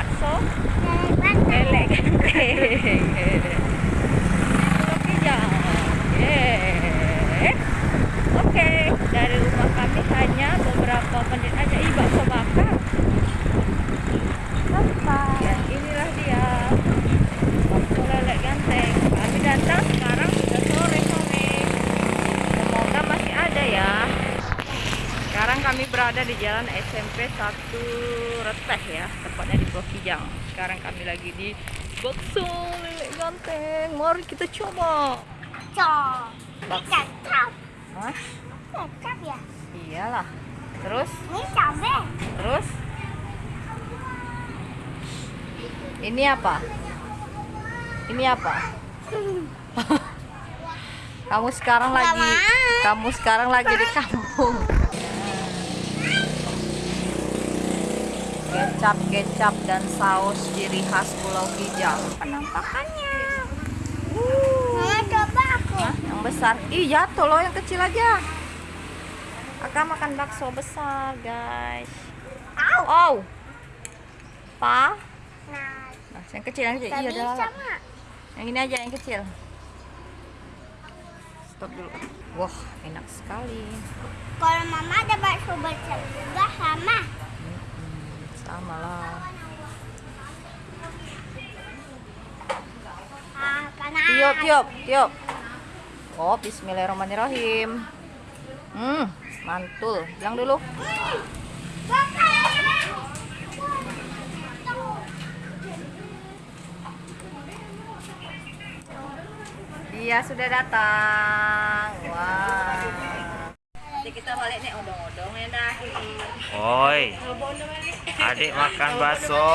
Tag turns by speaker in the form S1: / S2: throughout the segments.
S1: Bakso ganteng. Oke, Yeah. Oke, dari rumah kami hanya beberapa menit aja. Ih, bakso bakar. Ya, inilah dia waktu lele ganteng kami datang sekarang sudah sore sore semoga masih ada ya sekarang kami berada di jalan SMP 1 Reteh ya tepatnya di Blok Kijang. Sekarang kami lagi di bakso lele ganteng. Mari kita coba.
S2: Cok.
S1: bakso
S2: Kecap.
S1: Hah?
S2: Kecap ya.
S1: iyalah. Terus?
S2: Ini cabe.
S1: terus? Ini apa? Ini apa? Kamu sekarang lagi kamu sekarang lagi di kampung kecap kecap dan saus ciri khas Pulau Kijang. Penampakannya.
S2: Mama coba aku.
S1: Hah? yang besar. Ih jatuh loh yang kecil aja. Akan makan bakso besar guys.
S2: Au.
S1: oh pa?
S2: Nah,
S1: nah yang kecil yang kecil. Iya
S2: mak.
S1: yang ini aja yang kecil. Stop dulu. Wah enak sekali.
S2: Kalau mama ada bakso besar juga sama.
S1: Lah.
S2: Ah, panas.
S1: tiup tiup tiup. Oh Bismillahirrahmanirrahim. Hmm mantul. Bilang dulu. Dia sudah datang. Wah. Nanti kita balik nih odong-odong ya dah
S3: Oi, adik makan bakso.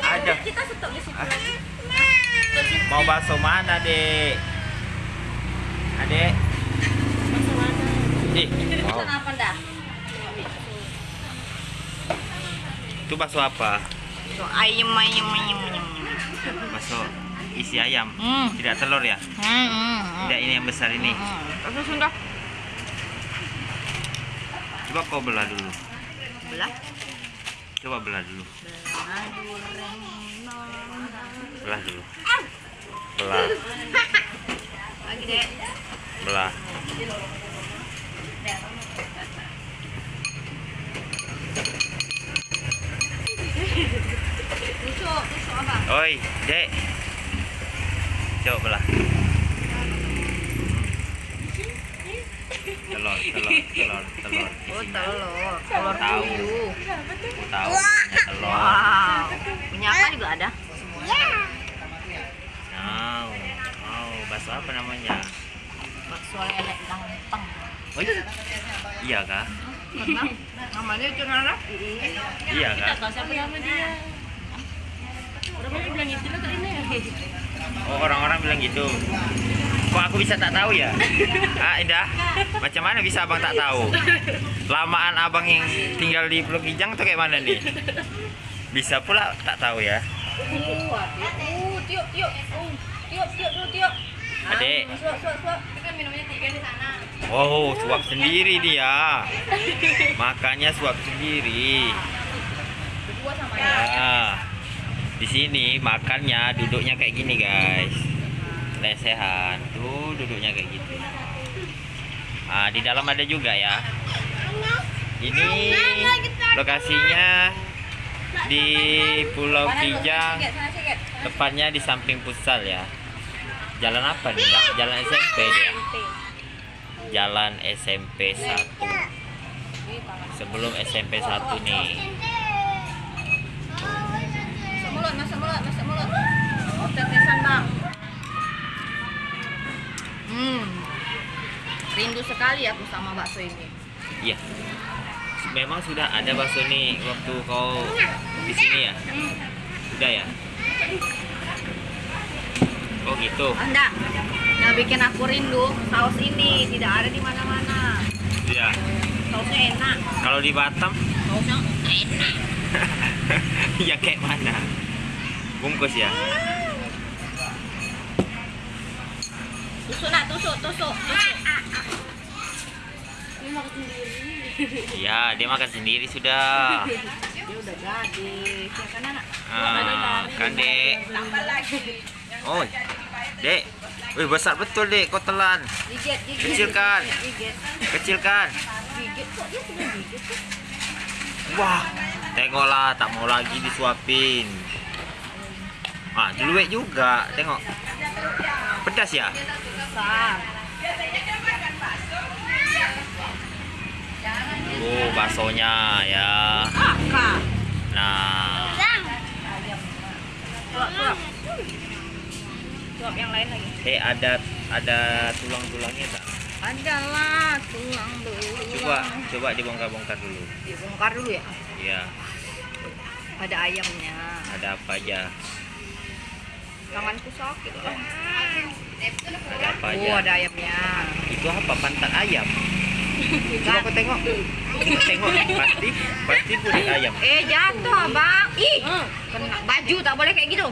S3: Ada. Mau bakso mana, Dek? Adik? Ih, mau.
S1: Pesan apa dah?
S3: Itu bakso apa?
S1: So, ayam ayam ayam.
S3: Bakso isi ayam.
S1: Hmm.
S3: Tidak telur ya?
S1: Hmm, hmm.
S3: Tidak ini yang besar ini.
S1: Terus sudah
S3: Coba kau belah dulu.
S1: Belah.
S3: Coba belah dulu.
S1: Belah
S3: dulu. Belah, belah. Oi, Dek. Coba belah. Telur, telur, telur, telur.
S1: Oh, telur. Telur
S3: Tahu.
S1: puyuh.
S3: Aku tahu punya telur.
S1: Wow. Punya apa juga ada?
S2: Ya.
S3: Tahu. Oh, bakso apa namanya?
S1: Bakso lele ganteng.
S3: Oh, iya kah?
S1: Karena namanya cuma
S3: Iya kah?
S1: tahu siapa nama dia. Orang bilang itu lah ini.
S3: Oh, orang-orang bilang gitu. Kok aku bisa tak tahu ya? Ah, Indah. Macam mana bisa abang tak tahu? Lamaan abang yang tinggal di Pulau Kijang atau kayak mana nih? Bisa pula tak tahu ya.
S1: Uh, tiup, tiup. Tiup, tiup tiup.
S3: Adik.
S1: Suap, suap, suap. Kita kan minumnya tiga di sana.
S3: Oh, suap sendiri dia. Makanya suap sendiri.
S1: Berdua sama. Ya.
S3: Di sini makannya duduknya kayak gini, guys. Lesehan. Tuh duduknya kayak gitu. Ah, di dalam ada juga ya. Ini lokasinya di Pulau Kijang. Tepatnya di samping futsal ya. Jalan apa nih? Jalan SMP dia. Jalan SMP 1. Sebelum SMP 1 nih.
S1: Masuk mulut, masuk mulut, masuk mulut. Oh, tetesan bang. Hmm. Rindu sekali aku sama bakso ini.
S3: Iya. Memang sudah ada bakso nih waktu kau di sini ya? Sudah ya? Oh gitu.
S1: Anda, yang bikin aku rindu saus ini tidak ada di mana-mana.
S3: Iya.
S1: Sausnya enak.
S3: Kalau di Batam
S1: Sausnya enak.
S3: ya kayak mana? Bungkus ya?
S1: Tusuk nak, tusuk, tusuk, tusuk.
S3: Iya, dia makan sendiri sudah.
S1: Dia udah jadi. Ya kan anak?
S3: Ah, kan dek. Oh, dek. Wih besar betul dek, kau telan.
S1: Gigit, gigit.
S3: Kecilkan.
S1: Gigit,
S3: Kecil kan?
S1: gigit. Kok dia sudah gigit?
S3: Wah, tengoklah tak mau lagi disuapin. Ah, diluek juga, tengok. Pedas ya? Oh, baksonya ya. Nah,
S1: yang lain lagi.
S3: eh ada ada tulang-tulangnya tak?
S1: Ada lah tulang belulang.
S3: Coba coba dibongkar-bongkar dulu.
S1: Dibongkar dulu ya.
S3: Iya,
S1: Ada ayamnya.
S3: ada apa aja?
S1: Tanganku sakit lah.
S3: Ada apa aja?
S1: Oh, ada ayamnya.
S3: Itu apa? Pantat ayam. Coba kau tengok. tengok, pasti pasti kulit ayam.
S1: Eh jatuh abang. Ih, kena baju tak boleh kayak gitu.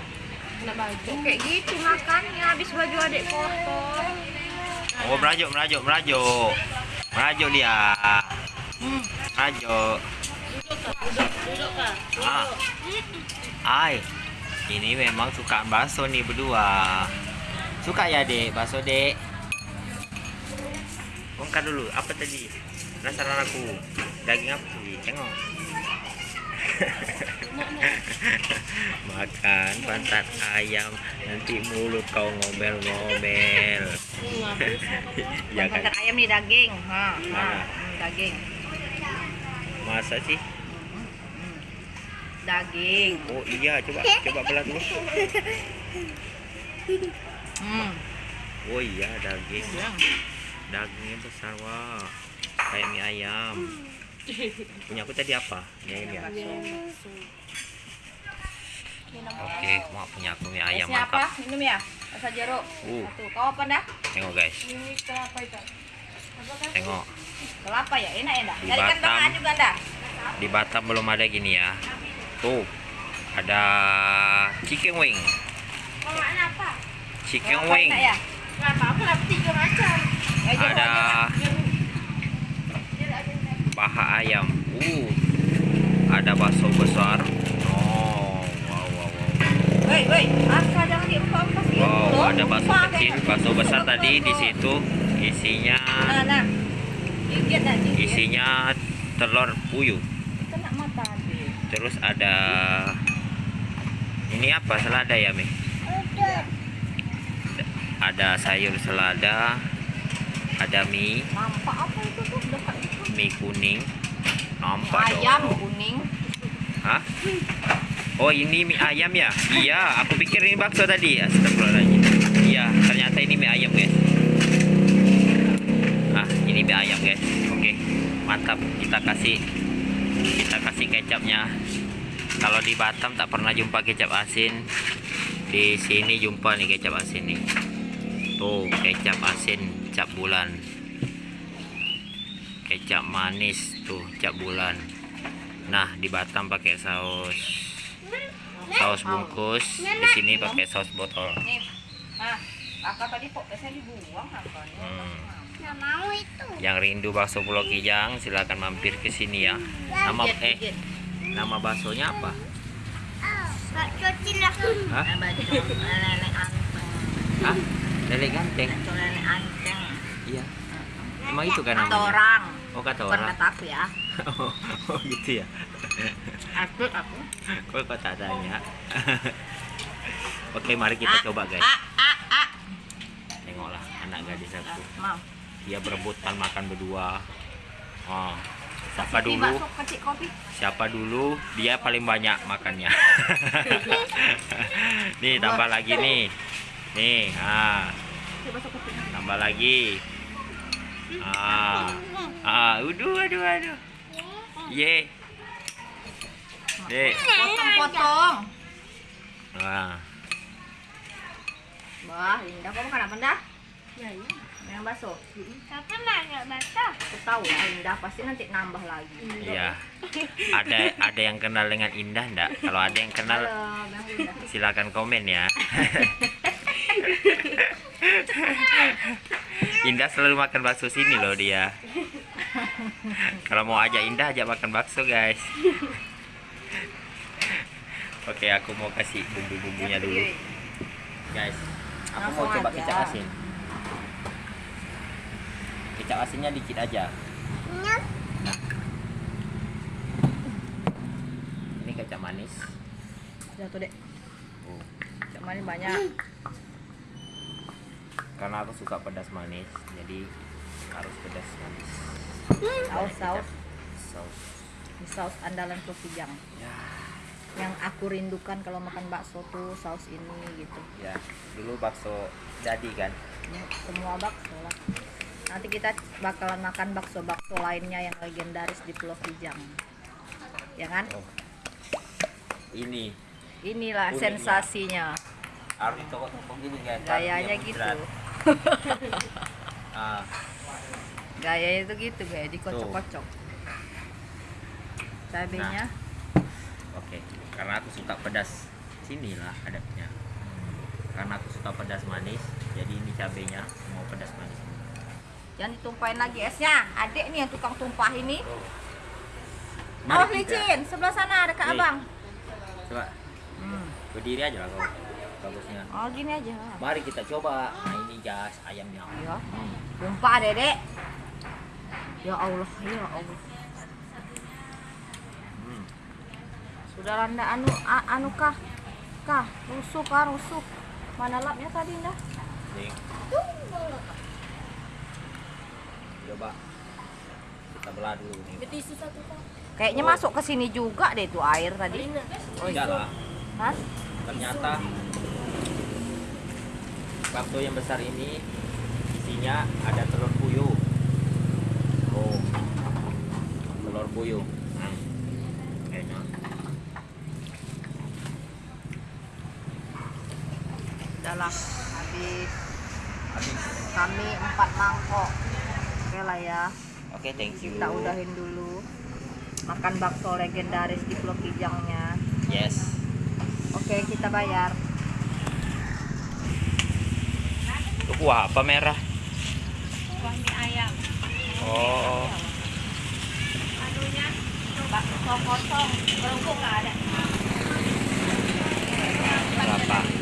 S1: Kena baju. Kayak gitu makannya habis baju adik kotor.
S3: Oh, merajuk, merajuk, merajuk. Merajuk dia.
S1: Hmm.
S3: Merajuk.
S1: Duduk kah?
S3: Ah. Ai. Ini memang suka bakso nih berdua. Suka ya, Dek? Bakso, Dek? Bongkar dulu. Apa tadi? Penasaran aku. Daging apa tadi? Tengok. Makan pantat ayam nanti mulut kau ngomel-ngomel. ya kan?
S1: Pantat ayam nih daging. Ha, ha.
S3: Mana?
S1: Hmm, daging.
S3: Masa sih?
S1: Daging.
S3: Oh iya, coba coba belah dulu.
S1: Hmm.
S3: Oh iya, daging. Dagingnya besar wah. Kayak mie ayam. Punya aku tadi apa? Mie ayam ya. Oke, mau punya aku mie ayam
S1: apa?
S3: mantap.
S1: Minum ya? Rasa jeruk.
S3: Uh.
S1: Satu. Kau apa dah?
S3: Tengok guys,
S1: Ini kelapa itu.
S3: tengok.
S1: Kelapa ya? Enak ya dah?
S3: Di
S1: Carikan
S3: Batam.
S1: bahan juga dah.
S3: Di Batam belum ada gini ya. Tuh, ada chicken wing.
S2: apa?
S3: Chicken wing.
S1: ya?
S3: Ada paha ayam. Uh, ada bakso besar. Oh, wow, wow, wow.
S1: Gitu.
S3: Wow, ada bakso kecil, bakso besar tadi di situ isinya
S1: Nah, nah.
S3: Isinya telur puyuh. Terus ada ini apa? Selada ya, Mi? Ada sayur selada, ada mie,
S1: Nampak apa itu tuh dekat itu?
S3: mie kuning. Nampak
S1: Ayam
S3: dong.
S1: kuning.
S3: Hah? Oh, ini mie ayam ya? Iya, aku pikir ini bakso tadi. Astagfirullahaladzim. Iya, ternyata ini mie ayam, guys. Ah, ini mie ayam, guys. Oke, mantap. Kita kasih kita kasih kecapnya. Kalau di Batam tak pernah jumpa kecap asin. Di sini jumpa nih kecap asin nih. Tuh, kecap asin cap bulan. Kecap manis tuh cap bulan. Nah, di Batam pakai saus saus bungkus, di sini pakai saus botol.
S1: Nih. Kakak tadi kok biasanya dibuang apa?
S3: Hmm.
S2: Nggak mau itu.
S3: Yang rindu bakso Pulau Kijang silakan mampir ke sini ya. Nama eh nama baksonya apa?
S2: Bakso cilaku.
S3: Hah?
S1: Nenek anteng.
S3: Hah? Lele ganteng.
S1: Nenek anteng.
S3: Iya. Emang itu kan namanya?
S1: orang.
S3: Oh kata orang.
S1: kata aku ya.
S3: Oh, oh, gitu ya.
S1: Aku aku.
S3: Kok kau tak tanya? Oke, mari kita
S1: Ah,
S3: coba guys.
S1: Ah, ah, ah.
S3: Tengoklah anak gadis aku.
S1: Mau.
S3: Dia berebutan makan berdua. Oh, siapa dulu? Siapa dulu? Dia paling banyak makannya. nih tambah lagi nih. Nih, ah. Tambah lagi. Ah, ah, aduh, aduh, aduh. Ye. Dek.
S1: Potong-potong.
S3: Ah,
S1: Wah, Indah kamu makan apa dah? Ya, iya. Yang bakso.
S2: Mana baca?
S1: Aku tahu lah Indah pasti nanti nambah lagi.
S3: iya. Ada ada yang kenal dengan Indah enggak? Kalau ada yang kenal
S1: Halo, Indah.
S3: silakan komen ya. Indah selalu makan bakso sini loh dia. Kalau mau ajak Indah ajak makan bakso guys. Oke aku mau kasih bumbu-bumbunya dulu guys. Aku mau coba kecap asin. Kecap asinnya dikit aja. Ini kecap manis.
S1: Jatuh dek.
S3: Oh.
S1: Cuma ini banyak.
S3: Karena aku suka pedas manis, jadi harus pedas manis.
S1: Saus, saus.
S3: Saus.
S1: Ini saus andalan Provijang.
S3: Ya.
S1: Yang aku rindukan kalau makan bakso tuh saus ini gitu.
S3: Ya, dulu bakso jadi kan.
S1: Ya, semua bakso lah. Nanti kita bakalan makan bakso-bakso lainnya yang legendaris di Pulau Kijang. Ya kan?
S3: Oh. Ini
S1: Inilah
S3: Uniknya.
S1: sensasinya.
S3: harus toko-toko gini guys.
S1: Gayanya gitu.
S3: Ah,
S1: Gayanya itu gitu kayak dikocok-kocok. Cabenya
S3: oke. Karena aku suka pedas. Sinilah adabnya. Karena aku suka pedas manis, jadi ini cabenya mau pedas manis.
S1: jangan ditumpahin lagi esnya. Adik nih yang tukang tumpah ini.
S3: Mari
S1: Oh, licin. Sebelah sana ada Kak. Abang.
S3: Coba
S1: Hmm.
S3: berdiri aja lah kau. Bagusnya.
S1: Oh, gini aja.
S3: Mari kita coba. Nah ini gas ayamnya.
S1: Ya.
S3: Hmm.
S1: Tumpah, Dedek. Ya Allah, ya Allah.
S3: Hmm.
S1: Sudah landa anu a- anu kah? Kah, rusuk kah, rusuk. Mana lapnya tadi dah?
S3: Nih. Coba kita belah dulu nih.
S1: Kayaknya masuk ke sini juga deh tuh air tadi. Oh, itu.
S3: lah.
S1: Hah?
S3: Ternyata bakso yang besar ini isinya ada telur puyuh. Oh, telur puyuh. Hmm. Kayaknya.
S1: Udah lah, habis
S3: Habis.
S1: kami empat mangkok. Oke lah ya,
S3: Oke, thank you.
S1: kita udahin dulu. Makan bakso legendaris di Pulau Kijangnya.
S3: Yes.
S1: Oke, kita bayar.
S3: itu kuah apa merah?
S1: Kuah mie ayam.
S3: Oh.
S1: Anunya bakso kosong belum ada? Berapa?